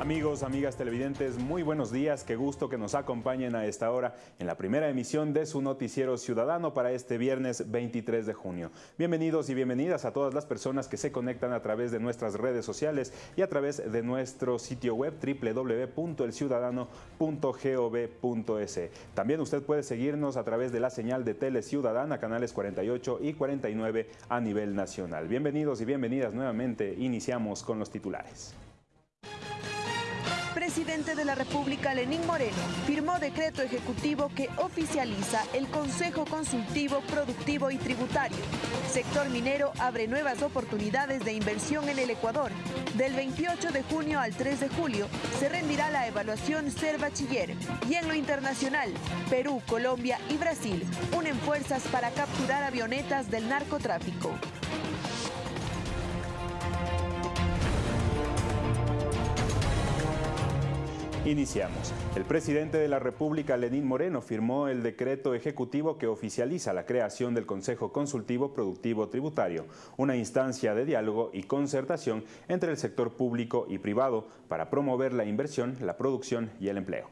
Amigos, amigas televidentes, muy buenos días. Qué gusto que nos acompañen a esta hora en la primera emisión de su noticiero ciudadano para este viernes 23 de junio. Bienvenidos y bienvenidas a todas las personas que se conectan a través de nuestras redes sociales y a través de nuestro sitio web www.elciudadano.gov.es. También usted puede seguirnos a través de la señal de Tele Ciudadana, canales 48 y 49 a nivel nacional. Bienvenidos y bienvenidas nuevamente. Iniciamos con los titulares presidente de la República, Lenín Moreno, firmó decreto ejecutivo que oficializa el Consejo Consultivo Productivo y Tributario. Sector minero abre nuevas oportunidades de inversión en el Ecuador. Del 28 de junio al 3 de julio se rendirá la evaluación Ser Bachiller. Y en lo internacional, Perú, Colombia y Brasil unen fuerzas para capturar avionetas del narcotráfico. Iniciamos. El presidente de la República, Lenín Moreno, firmó el decreto ejecutivo que oficializa la creación del Consejo Consultivo Productivo Tributario, una instancia de diálogo y concertación entre el sector público y privado para promover la inversión, la producción y el empleo.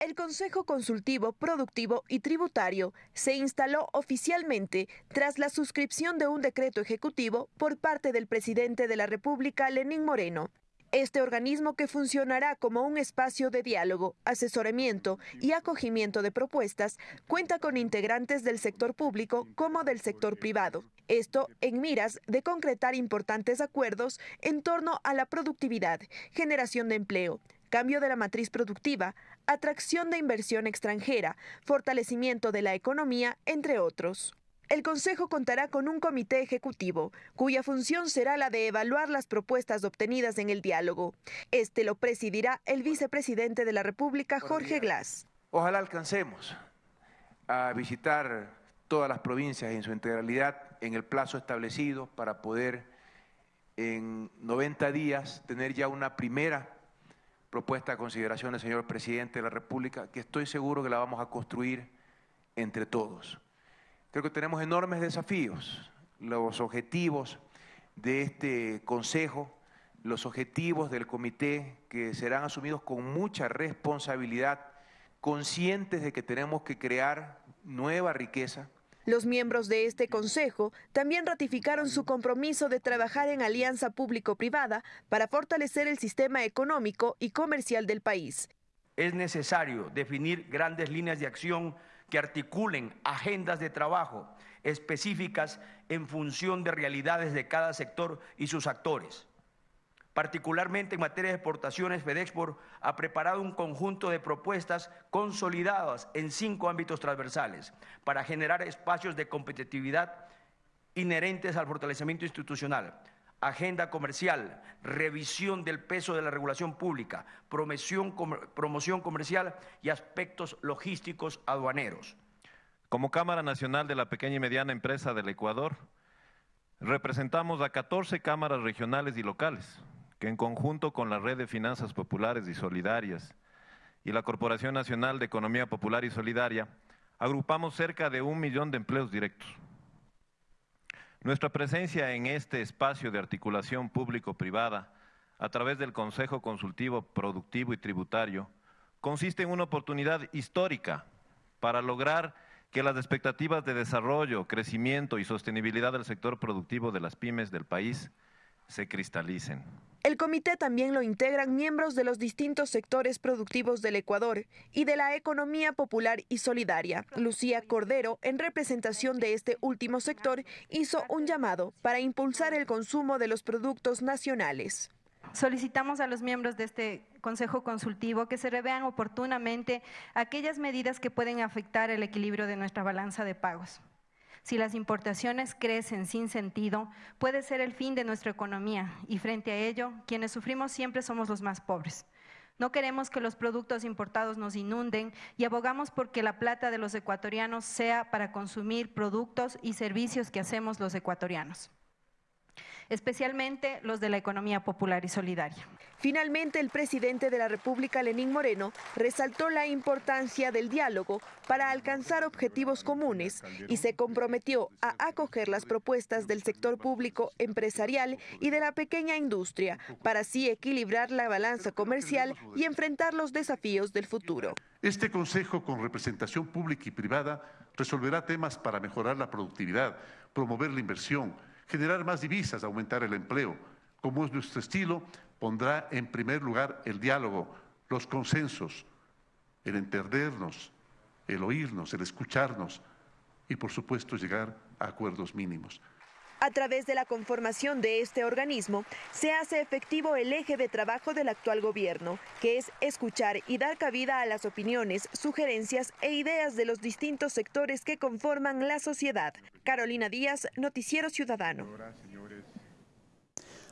El Consejo Consultivo Productivo y Tributario se instaló oficialmente tras la suscripción de un decreto ejecutivo por parte del presidente de la República, Lenín Moreno, este organismo que funcionará como un espacio de diálogo, asesoramiento y acogimiento de propuestas cuenta con integrantes del sector público como del sector privado. Esto en miras de concretar importantes acuerdos en torno a la productividad, generación de empleo, cambio de la matriz productiva, atracción de inversión extranjera, fortalecimiento de la economía, entre otros. El Consejo contará con un comité ejecutivo, cuya función será la de evaluar las propuestas obtenidas en el diálogo. Este lo presidirá el vicepresidente de la República, Jorge Glass. Ojalá alcancemos a visitar todas las provincias en su integralidad en el plazo establecido para poder en 90 días tener ya una primera propuesta a consideración del señor presidente de la República, que estoy seguro que la vamos a construir entre todos. Creo que tenemos enormes desafíos. Los objetivos de este Consejo, los objetivos del comité que serán asumidos con mucha responsabilidad, conscientes de que tenemos que crear nueva riqueza. Los miembros de este Consejo también ratificaron su compromiso de trabajar en alianza público-privada para fortalecer el sistema económico y comercial del país. Es necesario definir grandes líneas de acción que articulen agendas de trabajo específicas en función de realidades de cada sector y sus actores. Particularmente en materia de exportaciones, FedExport ha preparado un conjunto de propuestas consolidadas en cinco ámbitos transversales para generar espacios de competitividad inherentes al fortalecimiento institucional, agenda comercial, revisión del peso de la regulación pública, promoción, comercial y aspectos logísticos aduaneros. Como Cámara Nacional de la Pequeña y Mediana Empresa del Ecuador, representamos a 14 cámaras regionales y locales, que en conjunto con la Red de Finanzas Populares y Solidarias y la Corporación Nacional de Economía Popular y Solidaria, agrupamos cerca de un millón de empleos directos. Nuestra presencia en este espacio de articulación público-privada a través del Consejo Consultivo Productivo y Tributario consiste en una oportunidad histórica para lograr que las expectativas de desarrollo, crecimiento y sostenibilidad del sector productivo de las pymes del país se cristalicen. El comité también lo integran miembros de los distintos sectores productivos del Ecuador y de la economía popular y solidaria. Lucía Cordero, en representación de este último sector, hizo un llamado para impulsar el consumo de los productos nacionales. Solicitamos a los miembros de este Consejo Consultivo que se revean oportunamente aquellas medidas que pueden afectar el equilibrio de nuestra balanza de pagos. Si las importaciones crecen sin sentido, puede ser el fin de nuestra economía y frente a ello, quienes sufrimos siempre somos los más pobres. No queremos que los productos importados nos inunden y abogamos porque la plata de los ecuatorianos sea para consumir productos y servicios que hacemos los ecuatorianos. Especialmente los de la economía popular y solidaria. Finalmente, el presidente de la República, Lenín Moreno, resaltó la importancia del diálogo para alcanzar objetivos comunes y se comprometió a acoger las propuestas del sector público empresarial y de la pequeña industria para así equilibrar la balanza comercial y enfrentar los desafíos del futuro. Este Consejo con representación pública y privada resolverá temas para mejorar la productividad, promover la inversión, generar más divisas, aumentar el empleo. Como es nuestro estilo, pondrá en primer lugar el diálogo, los consensos, el entendernos, el oírnos, el escucharnos y, por supuesto, llegar a acuerdos mínimos. A través de la conformación de este organismo, se hace efectivo el eje de trabajo del actual gobierno, que es escuchar y dar cabida a las opiniones, sugerencias e ideas de los distintos sectores que conforman la sociedad. Carolina Díaz, Noticiero Ciudadano.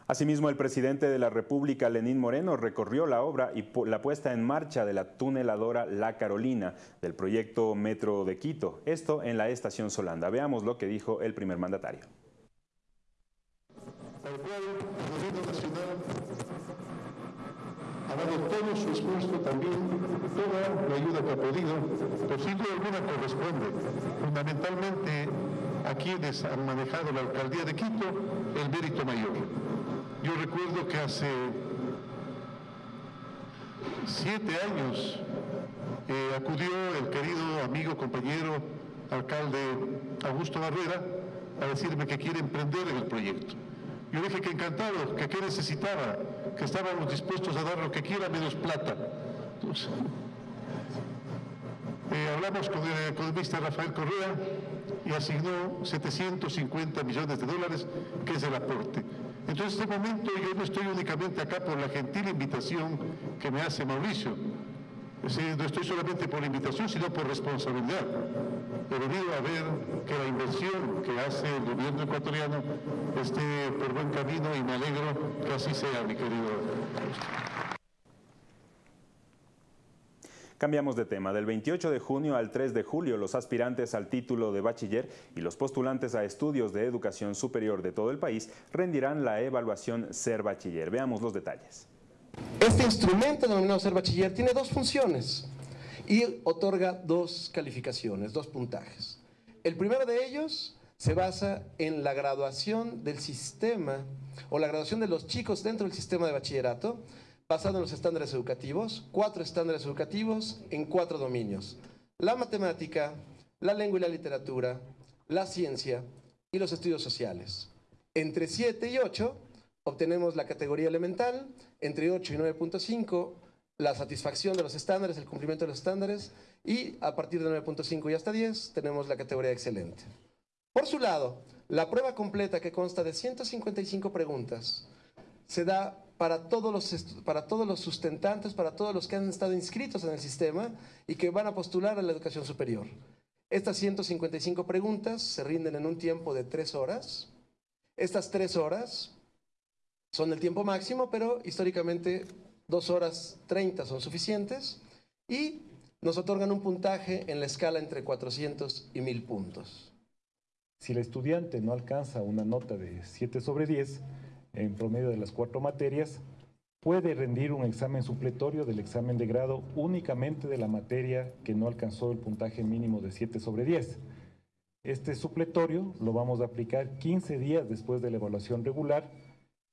Asimismo, el presidente de la República, Lenín Moreno, recorrió la obra y la puesta en marcha de la tuneladora La Carolina del proyecto Metro de Quito, esto en la estación Solanda. Veamos lo que dijo el primer mandatario al cual el gobierno nacional ha dado todo su esfuerzo también, toda la ayuda que ha podido, por sin duda alguna corresponde fundamentalmente a quienes han manejado la alcaldía de Quito el mérito mayor. Yo recuerdo que hace siete años eh, acudió el querido amigo, compañero, alcalde Augusto Barrera a decirme que quiere emprender en el proyecto. Yo dije que encantado, que qué necesitaba, que estábamos dispuestos a dar lo que quiera menos plata. Eh, hablamos con el economista Rafael Correa y asignó 750 millones de dólares, que es el aporte. Entonces, en este momento yo no estoy únicamente acá por la gentil invitación que me hace Mauricio, no estoy solamente por invitación, sino por responsabilidad. He venido a ver que la inversión que hace el gobierno ecuatoriano esté por buen camino y me alegro que así sea, mi querido. Cambiamos de tema. Del 28 de junio al 3 de julio, los aspirantes al título de bachiller y los postulantes a estudios de educación superior de todo el país rendirán la evaluación Ser Bachiller. Veamos los detalles. Este instrumento denominado ser bachiller tiene dos funciones y otorga dos calificaciones, dos puntajes. El primero de ellos se basa en la graduación del sistema o la graduación de los chicos dentro del sistema de bachillerato basado en los estándares educativos, cuatro estándares educativos en cuatro dominios. La matemática, la lengua y la literatura, la ciencia y los estudios sociales. Entre 7 y 8 obtenemos la categoría elemental, entre 8 y 9.5 la satisfacción de los estándares, el cumplimiento de los estándares, y a partir de 9.5 y hasta 10 tenemos la categoría excelente. Por su lado, la prueba completa que consta de 155 preguntas se da para todos, los, para todos los sustentantes, para todos los que han estado inscritos en el sistema y que van a postular a la educación superior. Estas 155 preguntas se rinden en un tiempo de 3 horas. Estas 3 horas son el tiempo máximo, pero históricamente dos horas 30 son suficientes y nos otorgan un puntaje en la escala entre 400 y 1000 puntos. Si el estudiante no alcanza una nota de 7 sobre 10 en promedio de las cuatro materias, puede rendir un examen supletorio del examen de grado únicamente de la materia que no alcanzó el puntaje mínimo de 7 sobre 10. Este supletorio lo vamos a aplicar 15 días después de la evaluación regular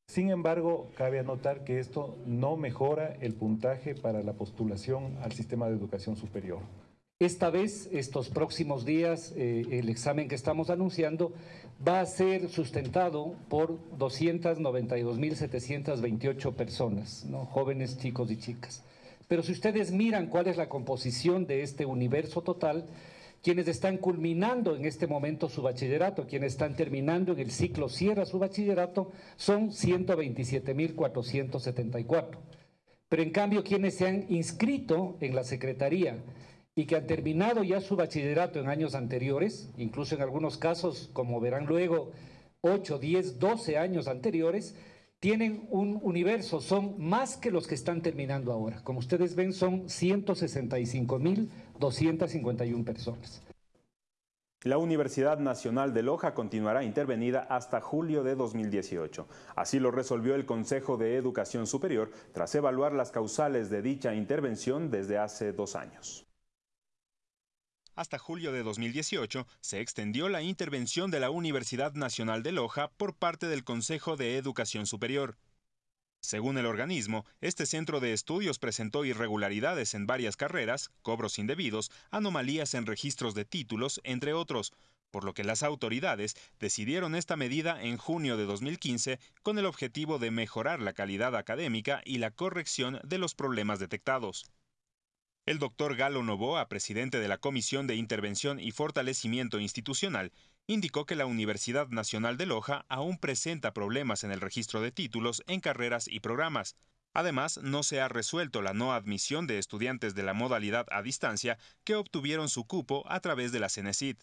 sin embargo, cabe anotar que esto no mejora el puntaje para la postulación al sistema de educación superior. Esta vez, estos próximos días, eh, el examen que estamos anunciando va a ser sustentado por 292.728 personas, jóvenes, chicos y chicas. Pero si ustedes miran cuál es la composición de este universo total, quienes están culminando en este momento su bachillerato, quienes están terminando en el ciclo cierra su bachillerato, son 127.474. Pero en cambio, quienes se han inscrito en la Secretaría y que han terminado ya su bachillerato en años anteriores, incluso en algunos casos, como verán luego, 8, 10, 12 años anteriores, tienen un universo, son más que los que están terminando ahora. Como ustedes ven, son 165 mil 251 personas. La Universidad Nacional de Loja continuará intervenida hasta julio de 2018. Así lo resolvió el Consejo de Educación Superior tras evaluar las causales de dicha intervención desde hace dos años. Hasta julio de 2018 se extendió la intervención de la Universidad Nacional de Loja por parte del Consejo de Educación Superior. Según el organismo, este centro de estudios presentó irregularidades en varias carreras, cobros indebidos, anomalías en registros de títulos, entre otros, por lo que las autoridades decidieron esta medida en junio de 2015 con el objetivo de mejorar la calidad académica y la corrección de los problemas detectados. El doctor Galo Novoa, presidente de la Comisión de Intervención y Fortalecimiento Institucional, indicó que la Universidad Nacional de Loja aún presenta problemas en el registro de títulos en carreras y programas. Además, no se ha resuelto la no admisión de estudiantes de la modalidad a distancia que obtuvieron su cupo a través de la CENESID.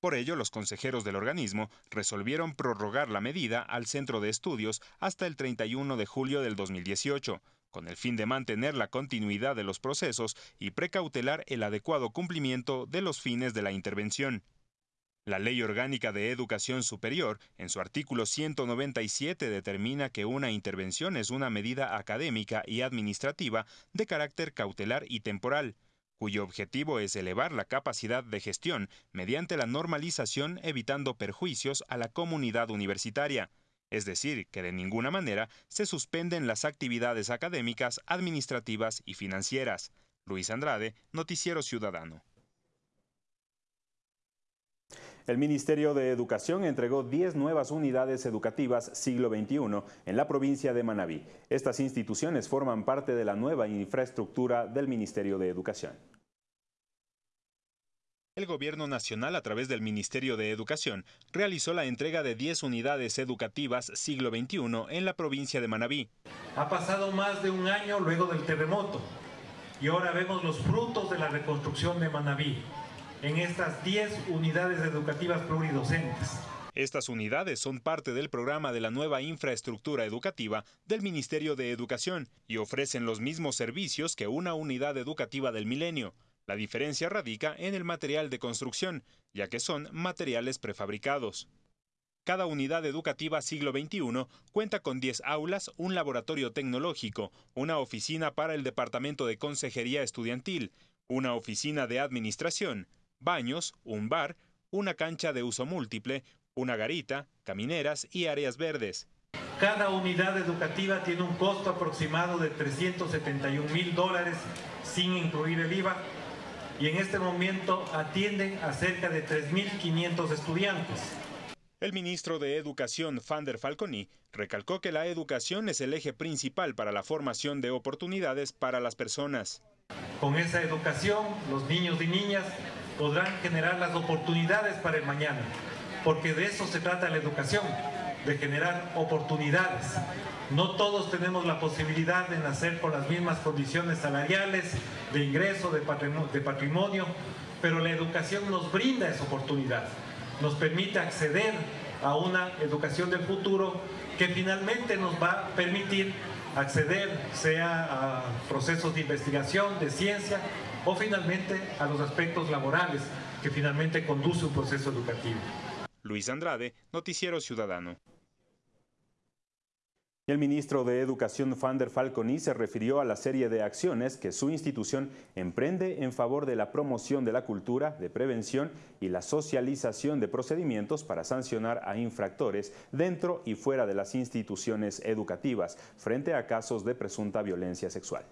Por ello, los consejeros del organismo resolvieron prorrogar la medida al centro de estudios hasta el 31 de julio del 2018, con el fin de mantener la continuidad de los procesos y precautelar el adecuado cumplimiento de los fines de la intervención. La Ley Orgánica de Educación Superior, en su artículo 197, determina que una intervención es una medida académica y administrativa de carácter cautelar y temporal, cuyo objetivo es elevar la capacidad de gestión mediante la normalización evitando perjuicios a la comunidad universitaria, es decir, que de ninguna manera se suspenden las actividades académicas, administrativas y financieras. Luis Andrade, Noticiero Ciudadano. El Ministerio de Educación entregó 10 nuevas unidades educativas siglo XXI en la provincia de Manabí. Estas instituciones forman parte de la nueva infraestructura del Ministerio de Educación. El Gobierno Nacional, a través del Ministerio de Educación, realizó la entrega de 10 unidades educativas siglo XXI en la provincia de Manabí. Ha pasado más de un año luego del terremoto y ahora vemos los frutos de la reconstrucción de Manabí en estas 10 unidades educativas pluridocentes. Estas unidades son parte del programa de la nueva infraestructura educativa del Ministerio de Educación y ofrecen los mismos servicios que una unidad educativa del milenio. La diferencia radica en el material de construcción, ya que son materiales prefabricados. Cada unidad educativa siglo XXI cuenta con 10 aulas, un laboratorio tecnológico, una oficina para el Departamento de Consejería Estudiantil, una oficina de administración, baños, un bar, una cancha de uso múltiple, una garita, camineras y áreas verdes. Cada unidad educativa tiene un costo aproximado de 371 mil dólares sin incluir el IVA y en este momento atienden a cerca de 3.500 estudiantes. El ministro de Educación, Fander Falconi, recalcó que la educación es el eje principal para la formación de oportunidades para las personas. Con esa educación, los niños y niñas podrán generar las oportunidades para el mañana, porque de eso se trata la educación, de generar oportunidades. No todos tenemos la posibilidad de nacer con las mismas condiciones salariales, de ingreso, de patrimonio, pero la educación nos brinda esa oportunidad, nos permite acceder a una educación del futuro que finalmente nos va a permitir acceder sea a procesos de investigación, de ciencia o finalmente a los aspectos laborales que finalmente conduce un proceso educativo. Luis Andrade, Noticiero Ciudadano. El ministro de Educación Fander Falconi se refirió a la serie de acciones que su institución emprende en favor de la promoción de la cultura, de prevención y la socialización de procedimientos para sancionar a infractores dentro y fuera de las instituciones educativas frente a casos de presunta violencia sexual.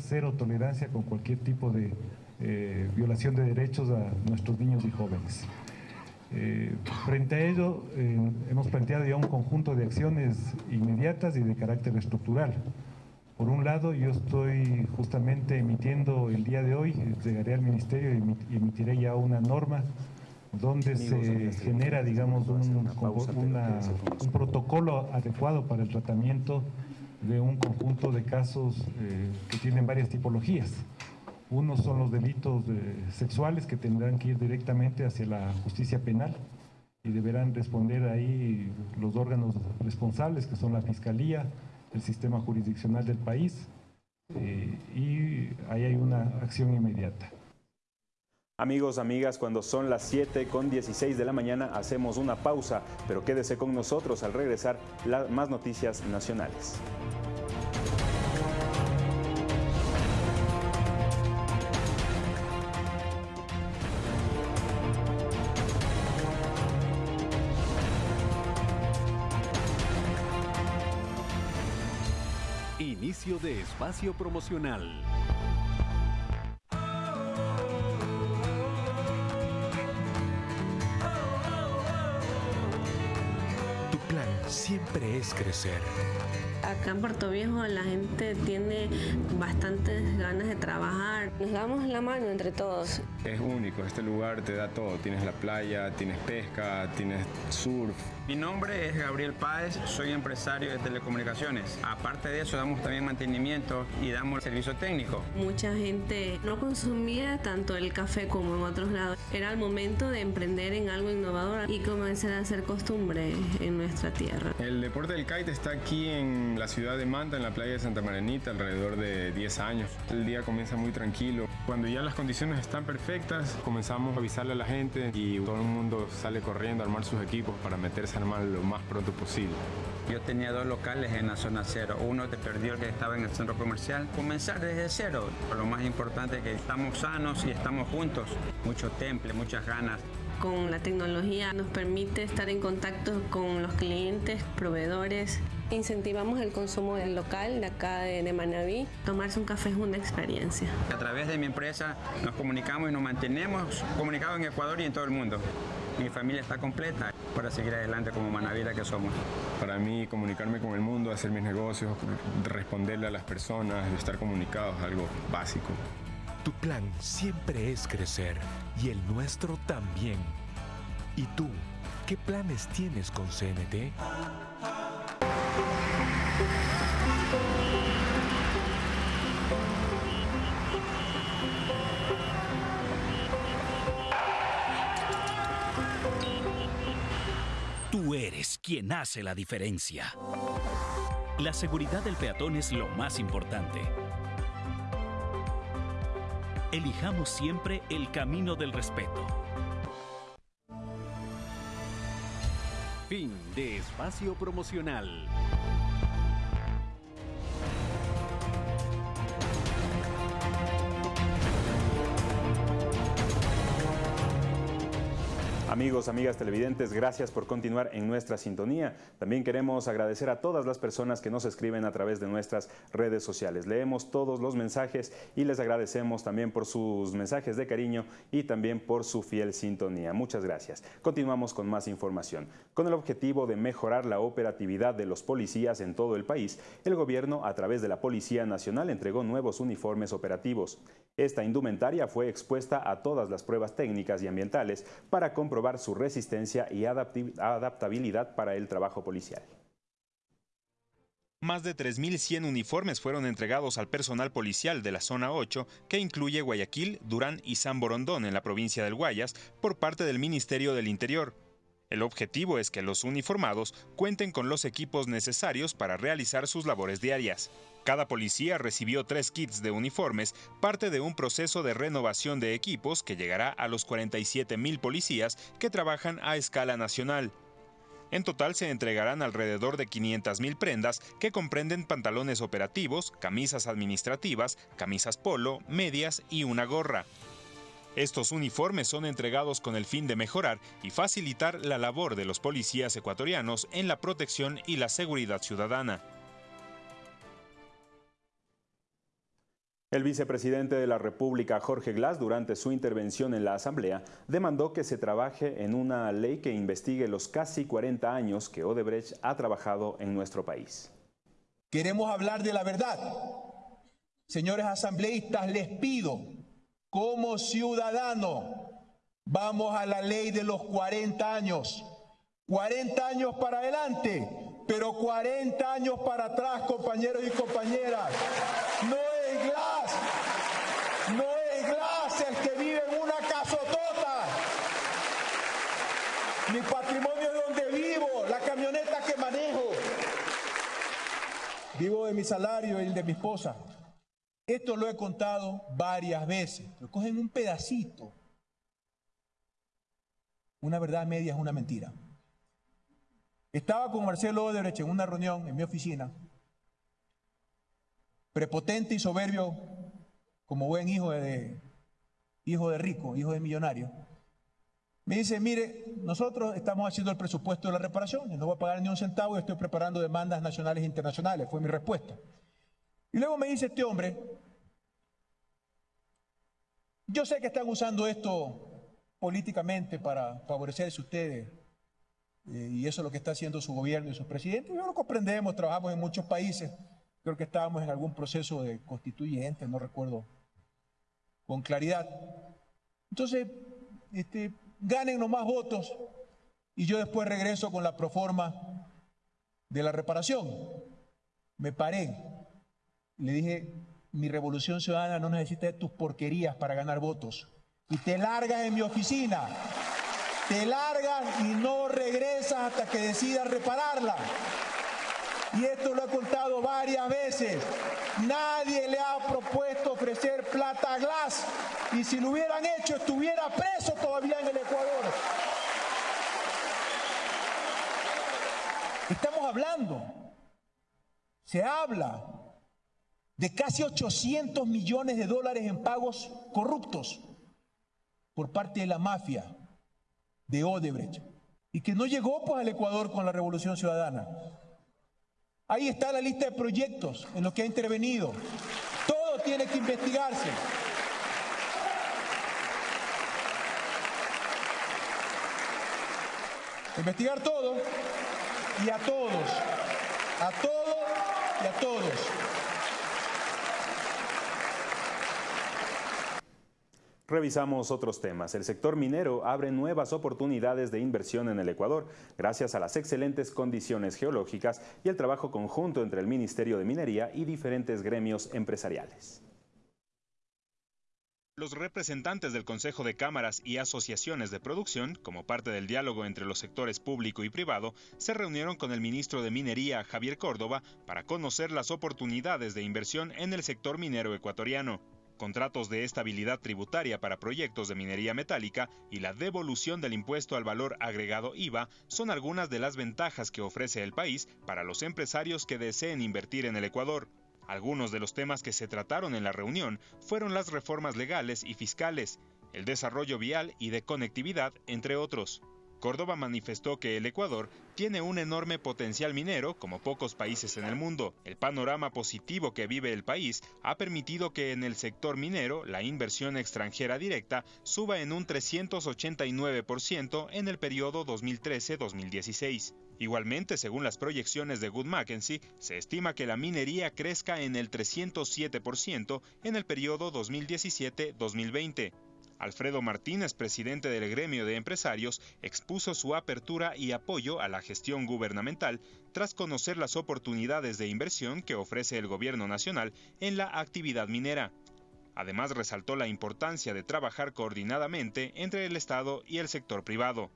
Cero tolerancia con cualquier tipo de eh, violación de derechos a nuestros niños y jóvenes. Eh, frente a ello, eh, hemos planteado ya un conjunto de acciones inmediatas y de carácter estructural. Por un lado, yo estoy justamente emitiendo el día de hoy, llegaré al Ministerio y emitiré ya una norma donde se genera, digamos, un, un protocolo adecuado para el tratamiento de un conjunto de casos eh, que tienen varias tipologías. Unos son los delitos sexuales que tendrán que ir directamente hacia la justicia penal y deberán responder ahí los órganos responsables, que son la Fiscalía, el sistema jurisdiccional del país, eh, y ahí hay una acción inmediata. Amigos, amigas, cuando son las 7 con 16 de la mañana hacemos una pausa, pero quédese con nosotros al regresar más noticias nacionales. De espacio promocional. siempre es crecer. Acá en Puerto Viejo la gente tiene bastantes ganas de trabajar. Nos damos la mano entre todos. Es único, este lugar te da todo. Tienes la playa, tienes pesca, tienes surf. Mi nombre es Gabriel Páez, soy empresario de telecomunicaciones. Aparte de eso, damos también mantenimiento y damos servicio técnico. Mucha gente no consumía tanto el café como en otros lados. Era el momento de emprender en algo innovador y comenzar a hacer costumbre en nuestra tierra. El deporte del kite está aquí en la ciudad de Manta, en la playa de Santa Marenita, alrededor de 10 años. El día comienza muy tranquilo. Cuando ya las condiciones están perfectas, comenzamos a avisarle a la gente y todo el mundo sale corriendo a armar sus equipos para meterse lo más pronto posible. Yo tenía dos locales en la zona cero. Uno te perdió el que estaba en el centro comercial. Comenzar desde cero. Lo más importante es que estamos sanos y estamos juntos. Mucho temple, muchas ganas. Con la tecnología nos permite estar en contacto con los clientes, proveedores. Incentivamos el consumo del local de acá de, de Manaví. Tomarse un café es una experiencia. A través de mi empresa nos comunicamos y nos mantenemos comunicados en Ecuador y en todo el mundo. Mi familia está completa para seguir adelante como Manavira que somos. Para mí, comunicarme con el mundo, hacer mis negocios, responderle a las personas, estar comunicados es algo básico. Tu plan siempre es crecer y el nuestro también. ¿Y tú, qué planes tienes con CNT? Tú eres quien hace la diferencia. La seguridad del peatón es lo más importante. Elijamos siempre el camino del respeto. Fin de espacio promocional. Amigos, amigas televidentes, gracias por continuar en nuestra sintonía. También queremos agradecer a todas las personas que nos escriben a través de nuestras redes sociales. Leemos todos los mensajes y les agradecemos también por sus mensajes de cariño y también por su fiel sintonía. Muchas gracias. Continuamos con más información. Con el objetivo de mejorar la operatividad de los policías en todo el país, el gobierno a través de la Policía Nacional entregó nuevos uniformes operativos. Esta indumentaria fue expuesta a todas las pruebas técnicas y ambientales para comprobar su resistencia y adaptabilidad para el trabajo policial. Más de 3.100 uniformes fueron entregados al personal policial de la Zona 8, que incluye Guayaquil, Durán y San Borondón en la provincia del Guayas, por parte del Ministerio del Interior. El objetivo es que los uniformados cuenten con los equipos necesarios para realizar sus labores diarias. Cada policía recibió tres kits de uniformes, parte de un proceso de renovación de equipos que llegará a los 47 mil policías que trabajan a escala nacional. En total se entregarán alrededor de 500 mil prendas que comprenden pantalones operativos, camisas administrativas, camisas polo, medias y una gorra. Estos uniformes son entregados con el fin de mejorar y facilitar la labor de los policías ecuatorianos en la protección y la seguridad ciudadana. El vicepresidente de la República, Jorge Glass, durante su intervención en la Asamblea, demandó que se trabaje en una ley que investigue los casi 40 años que Odebrecht ha trabajado en nuestro país. Queremos hablar de la verdad. Señores asambleístas, les pido, como ciudadano, vamos a la ley de los 40 años. 40 años para adelante, pero 40 años para atrás, compañeros y compañeras. Es no es Glass el que vive en una casotota. Mi patrimonio es donde vivo, la camioneta que manejo. Vivo de mi salario y el de mi esposa. Esto lo he contado varias veces. Lo cogen un pedacito una verdad media es una mentira. Estaba con Marcelo Odebrecht en una reunión en mi oficina, prepotente y soberbio como buen hijo de, hijo de rico, hijo de millonario. Me dice, mire, nosotros estamos haciendo el presupuesto de la reparación, no voy a pagar ni un centavo y estoy preparando demandas nacionales e internacionales, fue mi respuesta. Y luego me dice este hombre, yo sé que están usando esto políticamente para favorecerse ustedes, eh, y eso es lo que está haciendo su gobierno y sus presidentes. Yo lo comprendemos, trabajamos en muchos países, creo que estábamos en algún proceso de constituyente, no recuerdo con claridad. Entonces, este, ganen más votos y yo después regreso con la proforma de la reparación. Me paré, le dije, mi revolución ciudadana no necesita de tus porquerías para ganar votos. Y te largas en mi oficina, te largas y no regresas hasta que decidas repararla. Y esto lo he contado varias veces. Nadie le ha propuesto ofrecer plata glass. Y si lo hubieran hecho, estuviera preso todavía en el Ecuador. Estamos hablando, se habla de casi 800 millones de dólares en pagos corruptos por parte de la mafia de Odebrecht y que no llegó pues al Ecuador con la Revolución Ciudadana. Ahí está la lista de proyectos en los que ha intervenido. Todo tiene que investigarse. Investigar todo y a todos, a todo y a todos. Revisamos otros temas. El sector minero abre nuevas oportunidades de inversión en el Ecuador gracias a las excelentes condiciones geológicas y el trabajo conjunto entre el Ministerio de Minería y diferentes gremios empresariales. Los representantes del Consejo de Cámaras y Asociaciones de Producción, como parte del diálogo entre los sectores público y privado, se reunieron con el ministro de Minería, Javier Córdoba, para conocer las oportunidades de inversión en el sector minero ecuatoriano contratos de estabilidad tributaria para proyectos de minería metálica y la devolución del impuesto al valor agregado IVA son algunas de las ventajas que ofrece el país para los empresarios que deseen invertir en el Ecuador. Algunos de los temas que se trataron en la reunión fueron las reformas legales y fiscales, el desarrollo vial y de conectividad, entre otros. Córdoba manifestó que el Ecuador tiene un enorme potencial minero como pocos países en el mundo. El panorama positivo que vive el país ha permitido que en el sector minero la inversión extranjera directa suba en un 389% en el periodo 2013-2016. Igualmente, según las proyecciones de Good Mackenzie, se estima que la minería crezca en el 307% en el periodo 2017-2020. Alfredo Martínez, presidente del gremio de empresarios, expuso su apertura y apoyo a la gestión gubernamental tras conocer las oportunidades de inversión que ofrece el gobierno nacional en la actividad minera. Además, resaltó la importancia de trabajar coordinadamente entre el Estado y el sector privado.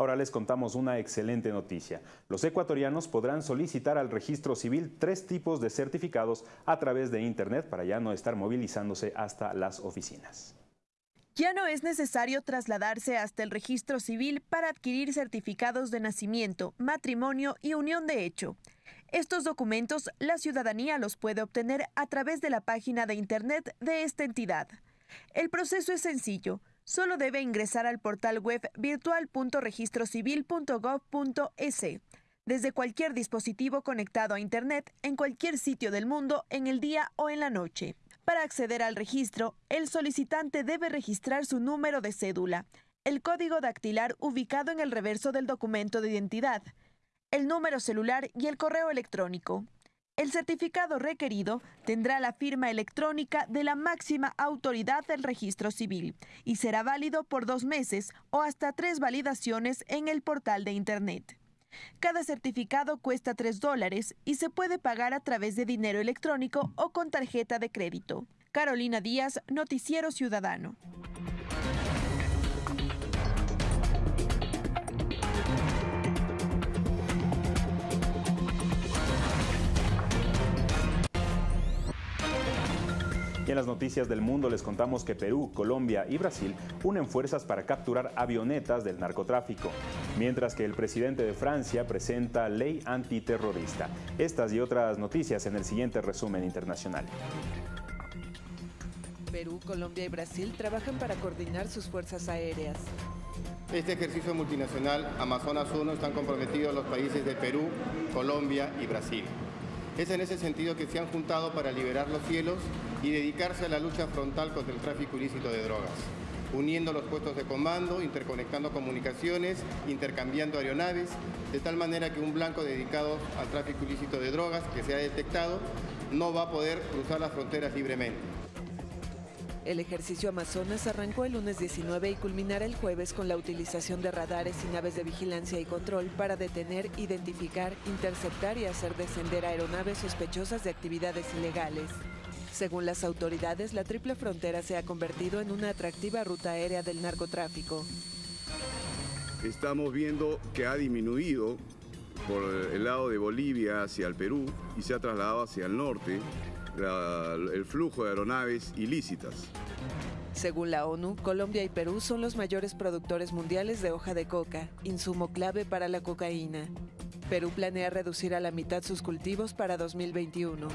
Ahora les contamos una excelente noticia. Los ecuatorianos podrán solicitar al registro civil tres tipos de certificados a través de Internet para ya no estar movilizándose hasta las oficinas. Ya no es necesario trasladarse hasta el registro civil para adquirir certificados de nacimiento, matrimonio y unión de hecho. Estos documentos la ciudadanía los puede obtener a través de la página de Internet de esta entidad. El proceso es sencillo solo debe ingresar al portal web virtual.registrocivil.gov.es desde cualquier dispositivo conectado a Internet en cualquier sitio del mundo en el día o en la noche. Para acceder al registro, el solicitante debe registrar su número de cédula, el código dactilar ubicado en el reverso del documento de identidad, el número celular y el correo electrónico. El certificado requerido tendrá la firma electrónica de la máxima autoridad del registro civil y será válido por dos meses o hasta tres validaciones en el portal de Internet. Cada certificado cuesta tres dólares y se puede pagar a través de dinero electrónico o con tarjeta de crédito. Carolina Díaz, Noticiero Ciudadano. Y en las noticias del mundo les contamos que Perú, Colombia y Brasil unen fuerzas para capturar avionetas del narcotráfico, mientras que el presidente de Francia presenta ley antiterrorista. Estas y otras noticias en el siguiente resumen internacional. Perú, Colombia y Brasil trabajan para coordinar sus fuerzas aéreas. Este ejercicio multinacional Amazonas 1 están comprometidos los países de Perú, Colombia y Brasil. Es en ese sentido que se han juntado para liberar los cielos y dedicarse a la lucha frontal contra el tráfico ilícito de drogas, uniendo los puestos de comando, interconectando comunicaciones, intercambiando aeronaves, de tal manera que un blanco dedicado al tráfico ilícito de drogas que se ha detectado no va a poder cruzar las fronteras libremente. El ejercicio Amazonas arrancó el lunes 19 y culminará el jueves con la utilización de radares y naves de vigilancia y control para detener, identificar, interceptar y hacer descender aeronaves sospechosas de actividades ilegales. Según las autoridades, la triple frontera se ha convertido en una atractiva ruta aérea del narcotráfico. Estamos viendo que ha disminuido por el lado de Bolivia hacia el Perú y se ha trasladado hacia el norte la, el flujo de aeronaves ilícitas. Según la ONU, Colombia y Perú son los mayores productores mundiales de hoja de coca, insumo clave para la cocaína. Perú planea reducir a la mitad sus cultivos para 2021.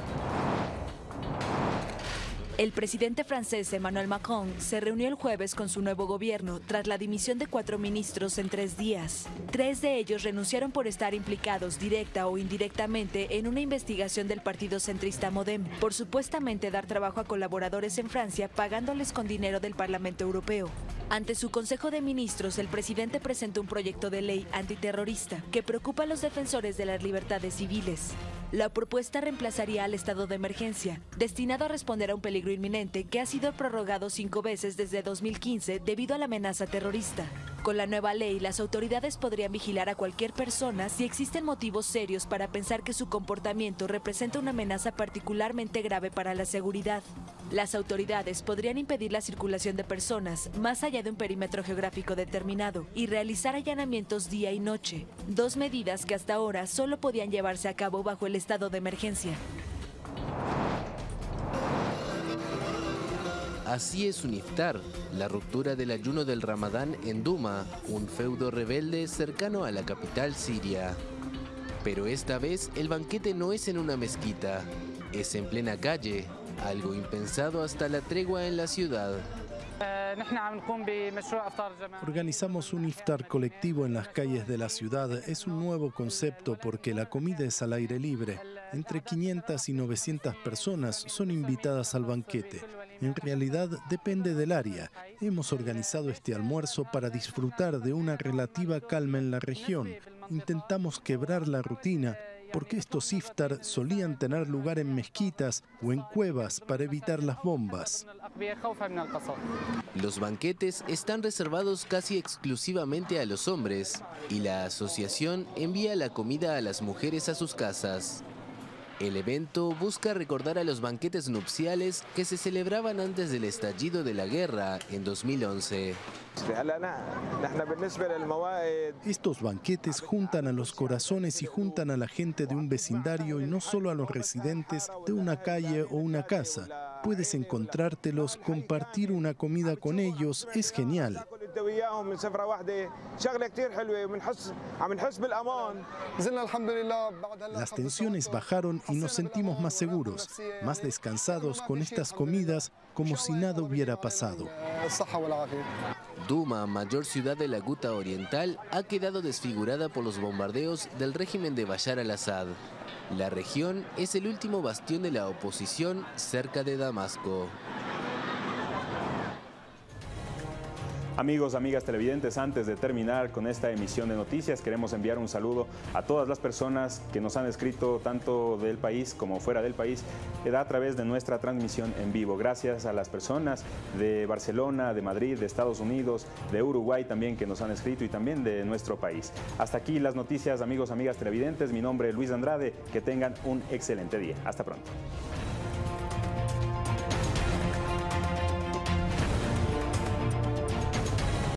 El presidente francés Emmanuel Macron se reunió el jueves con su nuevo gobierno tras la dimisión de cuatro ministros en tres días. Tres de ellos renunciaron por estar implicados directa o indirectamente en una investigación del partido centrista Modem por supuestamente dar trabajo a colaboradores en Francia pagándoles con dinero del Parlamento Europeo. Ante su Consejo de Ministros, el presidente presentó un proyecto de ley antiterrorista que preocupa a los defensores de las libertades civiles. La propuesta reemplazaría al estado de emergencia, destinado a responder a un peligro inminente que ha sido prorrogado cinco veces desde 2015 debido a la amenaza terrorista. Con la nueva ley, las autoridades podrían vigilar a cualquier persona si existen motivos serios para pensar que su comportamiento representa una amenaza particularmente grave para la seguridad. Las autoridades podrían impedir la circulación de personas más allá de un perímetro geográfico determinado y realizar allanamientos día y noche, dos medidas que hasta ahora solo podían llevarse a cabo bajo el estado de emergencia. Así es un iftar, la ruptura del ayuno del Ramadán en Duma, un feudo rebelde cercano a la capital siria. Pero esta vez el banquete no es en una mezquita, es en plena calle, algo impensado hasta la tregua en la ciudad. Organizamos un iftar colectivo en las calles de la ciudad. Es un nuevo concepto porque la comida es al aire libre. Entre 500 y 900 personas son invitadas al banquete. En realidad depende del área. Hemos organizado este almuerzo para disfrutar de una relativa calma en la región. Intentamos quebrar la rutina porque estos iftar solían tener lugar en mezquitas o en cuevas para evitar las bombas. Los banquetes están reservados casi exclusivamente a los hombres y la asociación envía la comida a las mujeres a sus casas. El evento busca recordar a los banquetes nupciales que se celebraban antes del estallido de la guerra en 2011. Estos banquetes juntan a los corazones y juntan a la gente de un vecindario y no solo a los residentes de una calle o una casa. Puedes encontrártelos, compartir una comida con ellos, es genial. Las tensiones bajaron y nos sentimos más seguros, más descansados con estas comidas como si nada hubiera pasado. Duma, mayor ciudad de la Guta Oriental, ha quedado desfigurada por los bombardeos del régimen de Bashar al-Assad. La región es el último bastión de la oposición cerca de Damasco. Amigos, amigas televidentes, antes de terminar con esta emisión de noticias, queremos enviar un saludo a todas las personas que nos han escrito tanto del país como fuera del país a través de nuestra transmisión en vivo. Gracias a las personas de Barcelona, de Madrid, de Estados Unidos, de Uruguay también que nos han escrito y también de nuestro país. Hasta aquí las noticias, amigos, amigas televidentes. Mi nombre es Luis Andrade. Que tengan un excelente día. Hasta pronto.